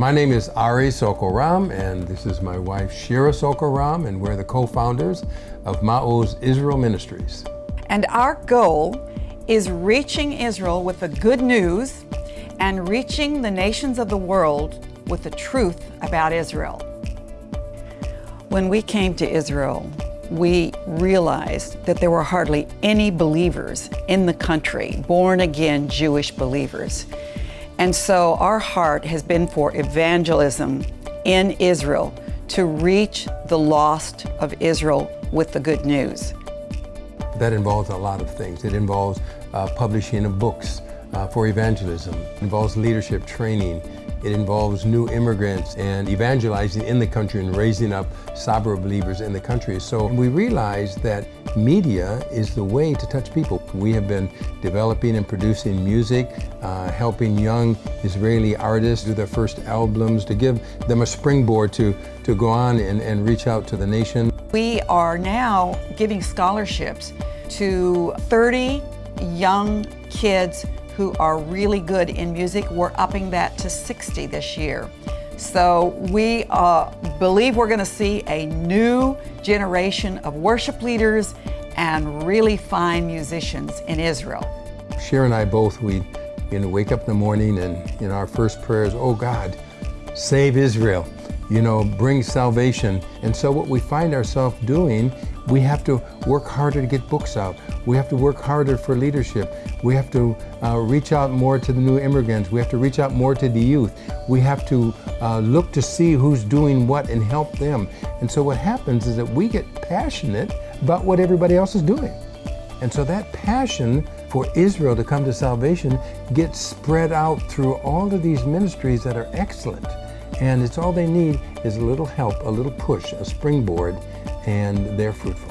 My name is Ari Sorko-Ram, and this is my wife Shira Sorko-Ram, and we're the co-founders of Ma'oz Israel Ministries. And our goal is reaching Israel with the good news and reaching the nations of the world with the truth about Israel. When we came to Israel, we realized that there were hardly any believers in the country, born again Jewish believers. And so our heart has been for evangelism in Israel to reach the lost of Israel with the good news. That involves a lot of things. It involves uh, publishing of books uh, for evangelism. It involves leadership training. It involves new immigrants and evangelizing in the country and raising up Sabra believers in the country. So we realized that media is the way to touch people. We have been developing and producing music, uh, helping young Israeli artists do their first albums, to give them a springboard to, to go on and, and reach out to the nation. We are now giving scholarships to 30 young kids who are really good in music. We're upping that to 60 this year. So we uh, believe we're going to see a new generation of worship leaders and really fine musicians in Israel. Shira and I both, we you know, wake up in the morning and know, our first prayer is, oh God, save Israel, you know, bring salvation. And so what we find ourselves doing we have to work harder to get books out. We have to work harder for leadership. We have to uh, reach out more to the new immigrants. We have to reach out more to the youth. We have to uh, look to see who's doing what and help them. And so what happens is that we get passionate about what everybody else is doing. And so that passion for Israel to come to salvation gets spread out through all of these ministries that are excellent. And it's all they need is a little help, a little push, a springboard, and they're fruitful.